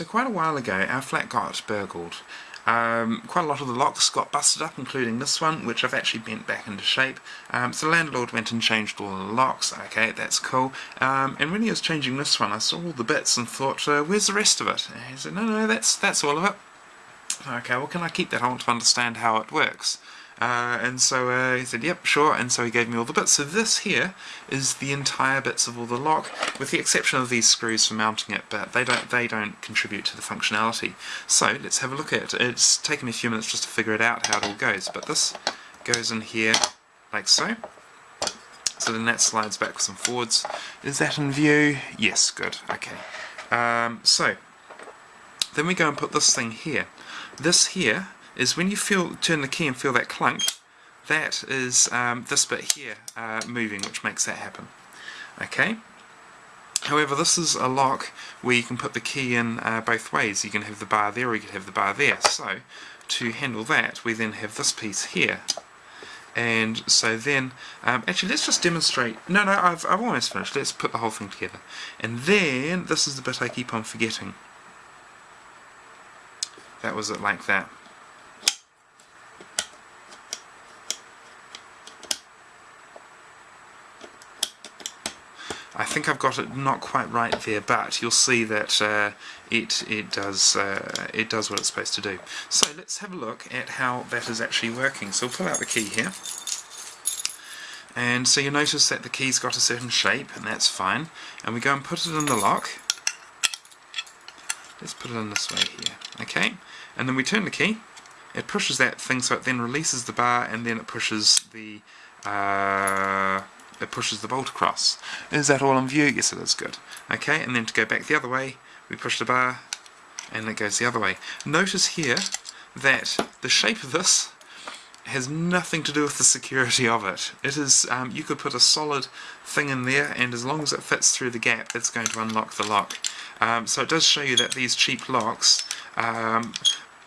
so quite a while ago our flat got burgled. Um, quite a lot of the locks got busted up, including this one, which I've actually bent back into shape. Um, so the landlord went and changed all the locks. Okay, that's cool. Um, and when he was changing this one, I saw all the bits and thought, uh, where's the rest of it? And he said, no, no, that's, that's all of it. Okay, well, can I keep that? I want to understand how it works. Uh, and so uh, he said, yep, sure, and so he gave me all the bits. So this here is the entire bits of all the lock, with the exception of these screws for mounting it, but they don't they don't contribute to the functionality. So let's have a look at it. It's taken me a few minutes just to figure it out how it all goes, but this goes in here like so. So then that slides backwards and forwards. Is that in view? Yes, good, okay. Um, so, then we go and put this thing here. This here is when you feel turn the key and feel that clunk, that is um, this bit here uh, moving, which makes that happen. Okay. However, this is a lock where you can put the key in uh, both ways. You can have the bar there or you can have the bar there. So, to handle that, we then have this piece here. And so then, um, actually let's just demonstrate, no, no, I've, I've almost finished, let's put the whole thing together. And then, this is the bit I keep on forgetting. That was it like that. I think I've got it not quite right there, but you'll see that uh, it it does uh, it does what it's supposed to do. So let's have a look at how that is actually working. So we'll pull out the key here, and so you notice that the key's got a certain shape, and that's fine. And we go and put it in the lock. Let's put it in this way here, okay? And then we turn the key. It pushes that thing, so it then releases the bar, and then it pushes the uh, it pushes the bolt across. Is that all in view? Yes it is, good. Okay, and then to go back the other way, we push the bar, and it goes the other way. Notice here that the shape of this has nothing to do with the security of it. It is, um, you could put a solid thing in there, and as long as it fits through the gap, it's going to unlock the lock. Um, so it does show you that these cheap locks, um,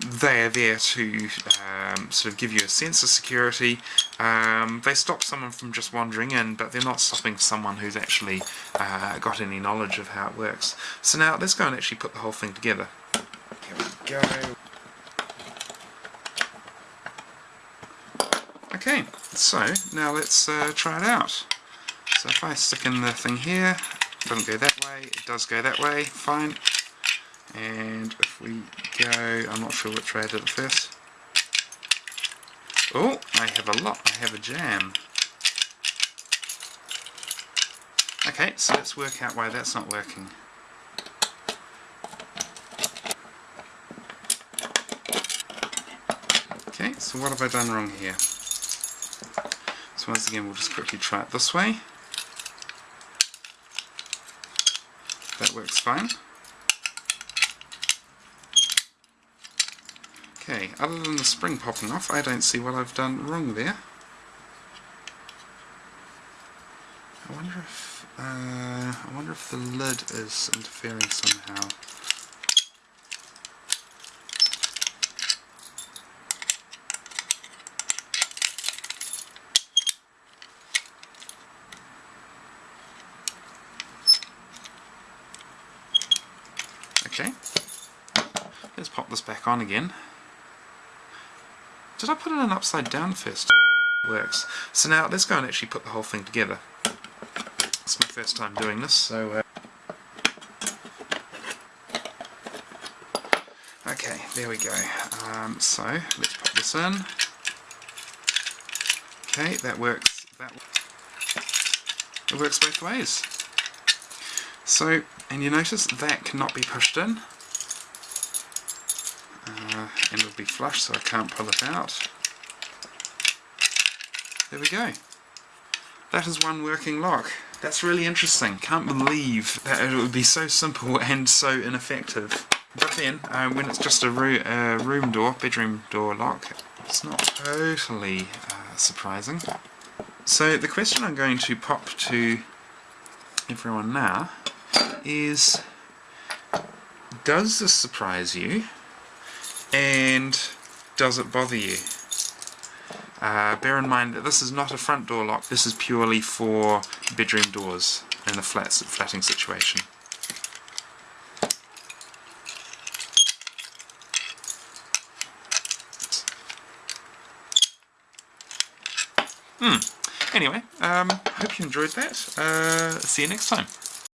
they're there to um, sort of give you a sense of security. Um, they stop someone from just wandering in, but they're not stopping someone who's actually uh, got any knowledge of how it works. So now let's go and actually put the whole thing together. Here we go. Okay, so now let's uh, try it out. So if I stick in the thing here, it doesn't go that way, it does go that way, fine and if we go, I'm not sure which way I did it first. Oh, I have a lot, I have a jam. Okay, so let's work out why that's not working. Okay, so what have I done wrong here? So once again we'll just quickly try it this way. That works fine. Okay, other than the spring popping off, I don't see what I've done wrong there. I wonder if uh, I wonder if the lid is interfering somehow. Okay, let's pop this back on again. Did I put it in an upside down first? It works. So now let's go and actually put the whole thing together. It's my first time doing this, so... Uh, okay, there we go. Um, so, let's put this in. Okay, that works. That It works both ways. So, and you notice that cannot be pushed in uh, and it'll be flush so I can't pull it out. There we go. That is one working lock. That's really interesting. Can't believe that it would be so simple and so ineffective. But then, uh, when it's just a uh, room door, bedroom door lock, it's not totally uh, surprising. So the question I'm going to pop to everyone now is, does this surprise you? and does it bother you. Uh, bear in mind that this is not a front door lock, this is purely for bedroom doors in the flat, flatting situation. Hmm. Anyway, um, hope you enjoyed that. Uh, see you next time.